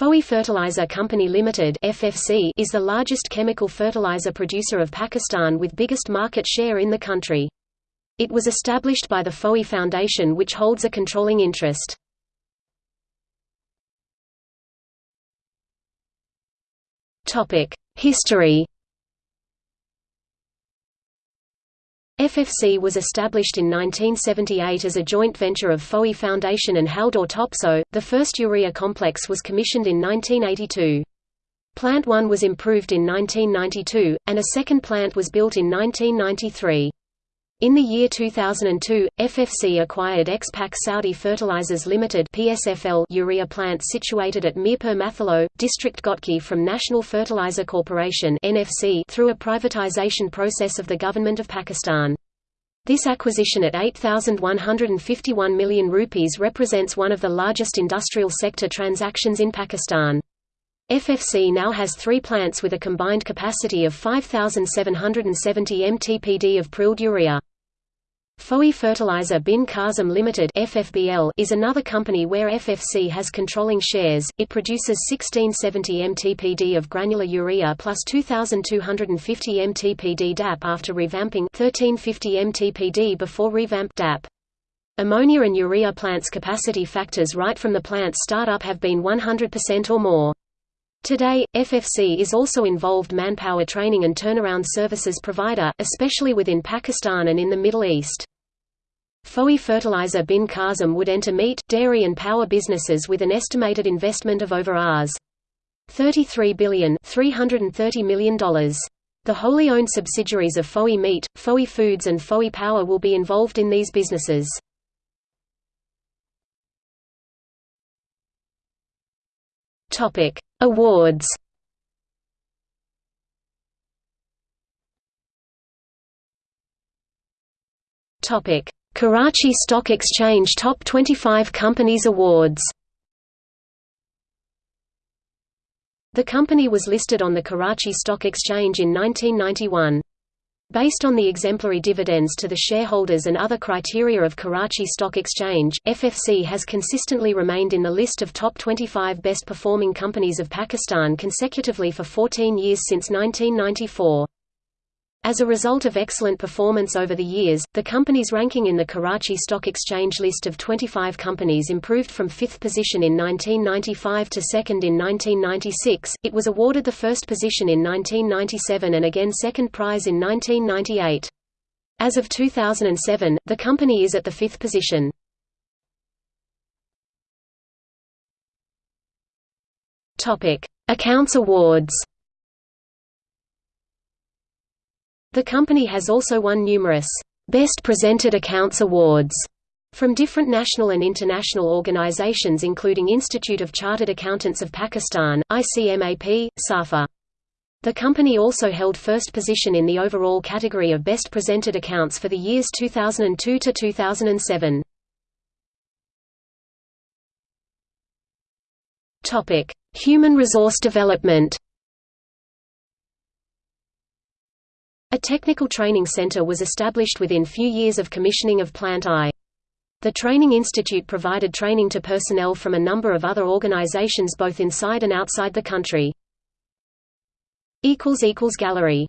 Fauji Fertilizer Company Limited (FFC) is the largest chemical fertilizer producer of Pakistan with biggest market share in the country. It was established by the Fauji Foundation which holds a controlling interest. Topic: History FFC was established in 1978 as a joint venture of Fauji Foundation and Haldor Topsoe. The first urea complex was commissioned in 1982. Plant 1 was improved in 1992, and a second plant was built in 1993. In the year 2002, FFC acquired Expak Saudi Fertilizers Limited (PSFL) urea plant situated at Mirpur Mathilo, District Ghotki from National Fertilizer Corporation (NFC) through a privatization process of the government of Pakistan. This acquisition at 8151 million rupees represents one of the largest industrial sector transactions in Pakistan. FFC now has three plants with a combined capacity of 5,770 mtpd of prilled urea. Fauji Fertilizer Bin Qasim Limited (FFBL) is another company where FFC has controlling shares. It produces 1670 mtpd of granular urea plus 2250 mtpd DAP after revamping 1350 mtpd before revamp DAP. Ammonia and urea plants capacity factors right from the plant's startup have been 100% or more. Today, FFC is also involved manpower training and turnaround services provider, especially within Pakistan and in the Middle East. Fauji Fertilizer Bin Qasim would enter meat, dairy and power businesses with an estimated investment of over Rs. $33 billion $330 million. The wholly owned subsidiaries of Fauji Meat, Fauji Foods and Fauji Power will be involved in these businesses. Topic: Awards. Topic: Karachi Stock Exchange Top 25 Companies Awards. The company was listed on the Karachi Stock Exchange in 1991. Based on the exemplary dividends to the shareholders and other criteria of Karachi Stock Exchange, FFC has consistently remained in the list of top 25 best performing companies of Pakistan consecutively for 14 years since 1994. As a result of excellent performance over the years, the company's ranking in the Karachi Stock Exchange list of 25 companies improved from fifth position in 1995 to second in 1996. It was awarded the first position in 1997 and again second prize in 1998. As of 2007, the company is at the fifth position. Topic: Accounts Awards. The company has also won numerous Best Presented Accounts Awards from different national and international organizations including Institute of Chartered Accountants of Pakistan, ICMAP, SAFA. The company also held first position in the overall category of Best Presented Accounts for the years 2002 to 2007. Topic: Human resource development. A technical training center was established within few years of commissioning of Plant I. The Training Institute provided training to personnel from a number of other organizations both inside and outside the country. Gallery